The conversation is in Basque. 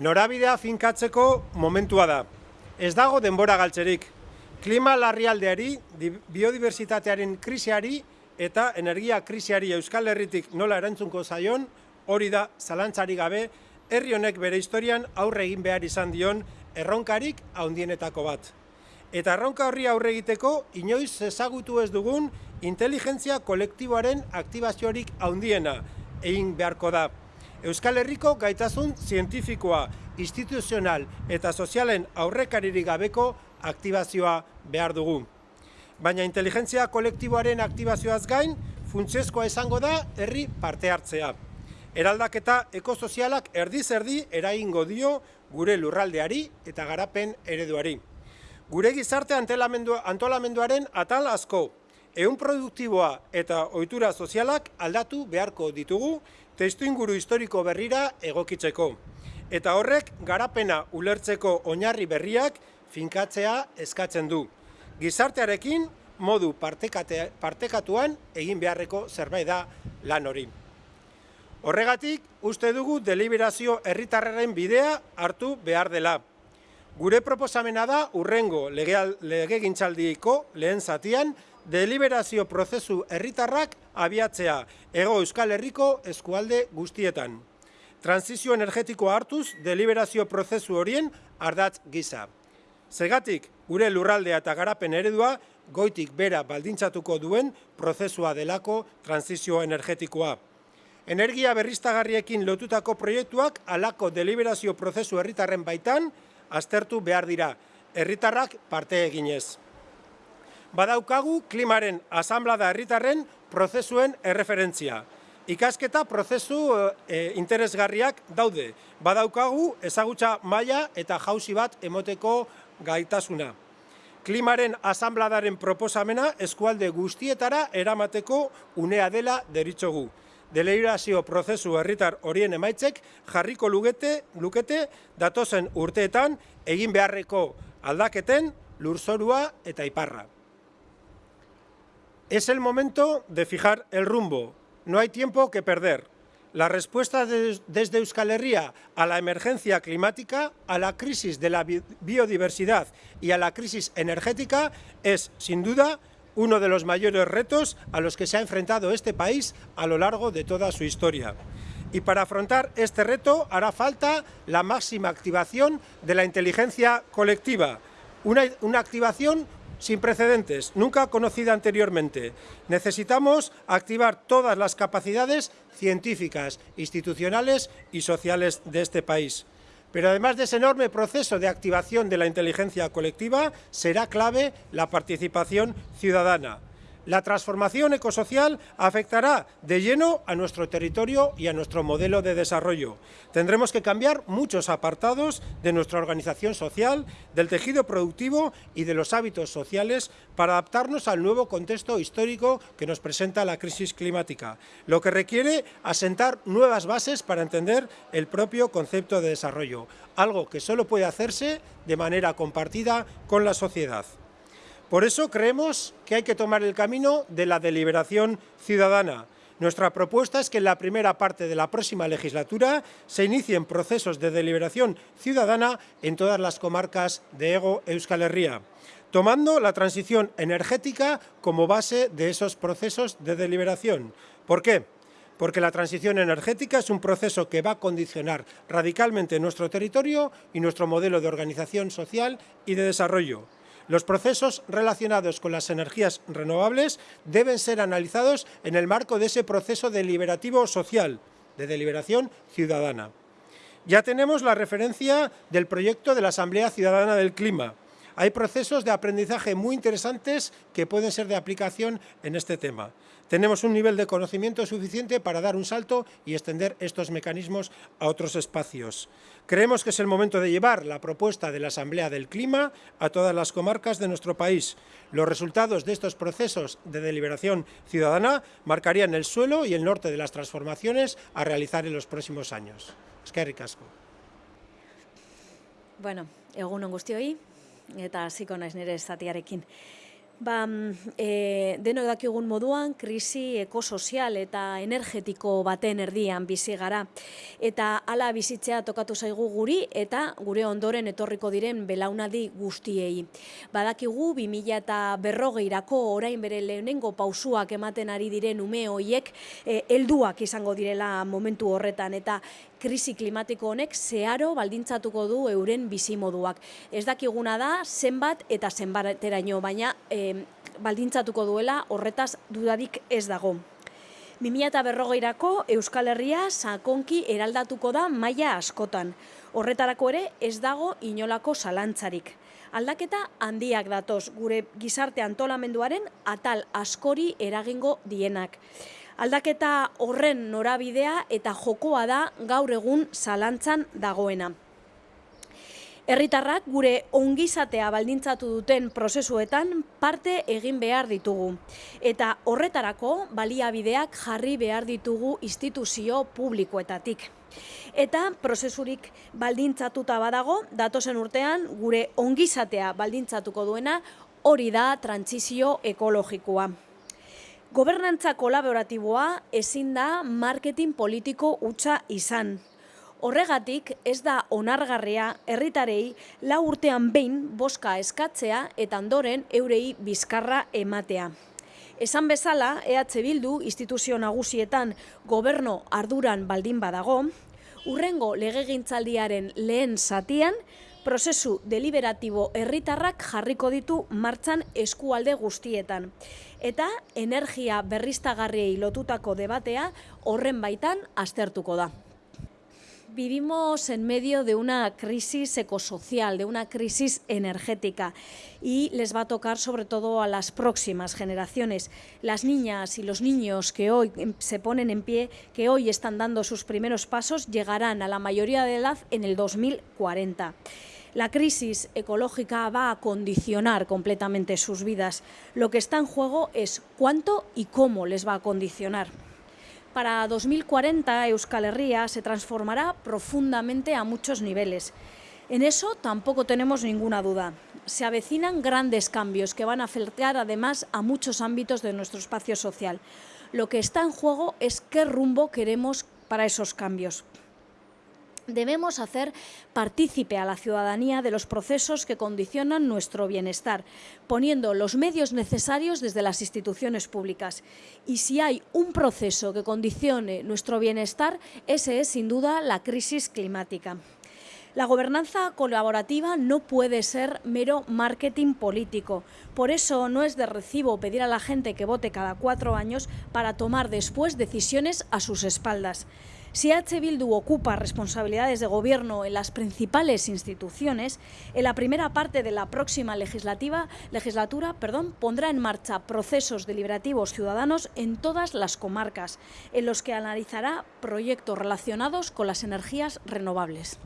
Norabidea finkatzeko momentua da. Ez dago denbora galtzerik. Klima larrialdeari, biodiversitatearen krisiari eta energia krisiari Euskal Herritik nola erantzunko zaion, hori da zalantzari gabe, herri honek bere historian aurre egin behar izan dion erronkarik haundienetako bat. Eta erronka horri aurre egiteko, inoiz ezagutu ez dugun inteligentzia kolektiboaren aktibaziorik haundiena egin beharko da. Euskal Herriko gaitasun zientifikoa, instituzional eta sozialen aurrekaririk gabeko aktibazioa behar dugu. Baina inteligentzia kolektiboaren aktibazioaz gain, funtsezkoa izango da herri parte hartzea. Eraldaketa ekosozialak erdi-zerdi eraingo dio gure lurraldeari eta garapen ereduari. Gure gizarte antolamenduaren atal asko, ehun produktiboa eta ohitura sozialak aldatu beharko ditugu testu inguru historiko berrira egokitzeko. Eta horrek garapena ulertzeko oinarri berriak finkatzea eskatzen du. Gizartearekin modu partekatuan egin beharreko zerbait da lan hori. Horregatik, uste dugu deliberazio herritarraren bidea hartu behar dela. Gure proposamena da urrengo lege gintzaldiko lehen zatian deliberazio prozesu herritarrak abiatzea ego Euskal Herriko eskualde guztietan. Transizio energetikoa hartuz deliberazio prozesu horien ardatz gisa. Segatik, gure lurraldea eta garapen eredua goitik bera baldintzatuko duen prozesua delako transizio energetikoa. Energia berriztagarriekin lotutako proiektuak alako deliberazio prozesu herritarren baitan aztertu behar dira, herritarrak parte eginez badaukagu klimaren asamblada herritarren prozesuen erreferentzia. Ikasketa prozesu e, interesgarriak daude. Badaukagu ezagutza maila eta jauzi bat emoteko gaitasuna. Klimaren asambladaren proposamena eskualde guztietara eramateko unea dela deritzogu. Deleirazio prozesu herritar horien emaitzek jarriko lukete, lukete datozen urteetan egin beharreko aldaketen lurzorua eta iparra. Es el momento de fijar el rumbo. No hay tiempo que perder. La respuesta desde Euskal Herria a la emergencia climática, a la crisis de la biodiversidad y a la crisis energética es, sin duda, uno de los mayores retos a los que se ha enfrentado este país a lo largo de toda su historia. Y para afrontar este reto hará falta la máxima activación de la inteligencia colectiva, una, una activación sin precedentes, nunca conocida anteriormente. Necesitamos activar todas las capacidades científicas, institucionales y sociales de este país. Pero además de ese enorme proceso de activación de la inteligencia colectiva, será clave la participación ciudadana. La transformación ecosocial afectará de lleno a nuestro territorio y a nuestro modelo de desarrollo. Tendremos que cambiar muchos apartados de nuestra organización social, del tejido productivo y de los hábitos sociales para adaptarnos al nuevo contexto histórico que nos presenta la crisis climática, lo que requiere asentar nuevas bases para entender el propio concepto de desarrollo, algo que solo puede hacerse de manera compartida con la sociedad. Por eso creemos que hay que tomar el camino de la deliberación ciudadana. Nuestra propuesta es que en la primera parte de la próxima legislatura se inicien procesos de deliberación ciudadana en todas las comarcas de Ego Euskal Herria, tomando la transición energética como base de esos procesos de deliberación. ¿Por qué? Porque la transición energética es un proceso que va a condicionar radicalmente nuestro territorio y nuestro modelo de organización social y de desarrollo. Los procesos relacionados con las energías renovables deben ser analizados en el marco de ese proceso deliberativo social, de deliberación ciudadana. Ya tenemos la referencia del proyecto de la Asamblea Ciudadana del Clima. Hay procesos de aprendizaje muy interesantes que pueden ser de aplicación en este tema tenemos un nivel de conocimiento suficiente para dar un salto y extender estos mecanismos a otros espacios. Creemos que es el momento de llevar la propuesta de la Asamblea del Clima a todas las comarcas de nuestro país. Los resultados de estos procesos de deliberación ciudadana marcarían el suelo y el norte de las transformaciones a realizar en los próximos años. Es que. Bueno, egun on eta hasiko naiz nire zatiarekin. Ba, e, denok dakigun moduan, krisi ekosozial eta energetiko baten erdian bizi gara. Eta hala bizitzea tokatu zaigu guri eta gure ondoren etorriko diren belaunaldi guztiei. Badakigu, 2000 eta berrogeirako orain bere lehenengo pausuak ematen ari diren ume hoiek e, helduak izango direla momentu horretan. Eta krisi klimatiko honek zeharo baldintzatuko du euren bizimoduak. Ez dakiguna da, zenbat eta zenbateraino, baina e, baldintzatuko duela horretaz dudadik ez dago. 2000 eta berrogeirako Euskal Herria sakonki eraldatuko da maila askotan. Horretarako ere ez dago inolako zalantzarik. Aldaketa handiak datoz gure gizarte antolamenduaren atal askori eragingo dienak. Aldaketa horren norabidea eta jokoa da gaur egun zalantzan dagoena. Herritarrak gure ongizatea baldintzatu duten prozesuetan parte egin behar ditugu. Eta horretarako baliabideak jarri behar ditugu instituzio publikoetatik. Eta prozesurik baldintzatuta badago, datozen urtean gure ongizatea baldintzatuko duena hori da trantzizio ekologikoa. Gobernantza kolaboratiboa ezin da marketing politiko utza izan. Horregatik ez da onargarria herritarei lau urtean behin boska eskatzea eta ondoren eurei bizkarra ematea. Esan bezala, EH Bildu instituzio nagusietan goberno arduran baldin badago, urrengo legegintzaldiaren lehen zatian, prozesu deliberatibo herritarrak jarriko ditu martxan eskualde guztietan. Eta energia berriztagarriei lotutako debatea horren baitan aztertuko da. Vivimos en medio de una crisis ecosocial, de una crisis energética y les va a tocar sobre todo a las próximas generaciones. Las niñas y los niños que hoy se ponen en pie, que hoy están dando sus primeros pasos, llegarán a la mayoría de edad en el 2040. La crisis ecológica va a condicionar completamente sus vidas. Lo que está en juego es cuánto y cómo les va a condicionar. Para 2040 Euskal Herria se transformará profundamente a muchos niveles. En eso tampoco tenemos ninguna duda. Se avecinan grandes cambios que van a afectar además a muchos ámbitos de nuestro espacio social. Lo que está en juego es qué rumbo queremos para esos cambios debemos hacer partícipe a la ciudadanía de los procesos que condicionan nuestro bienestar, poniendo los medios necesarios desde las instituciones públicas. Y si hay un proceso que condicione nuestro bienestar, ese es sin duda la crisis climática. La gobernanza colaborativa no puede ser mero marketing político. Por eso no es de recibo pedir a la gente que vote cada cuatro años para tomar después decisiones a sus espaldas. Si H. Bildu ocupa responsabilidades de gobierno en las principales instituciones, en la primera parte de la próxima legislatura perdón, pondrá en marcha procesos deliberativos ciudadanos en todas las comarcas, en los que analizará proyectos relacionados con las energías renovables.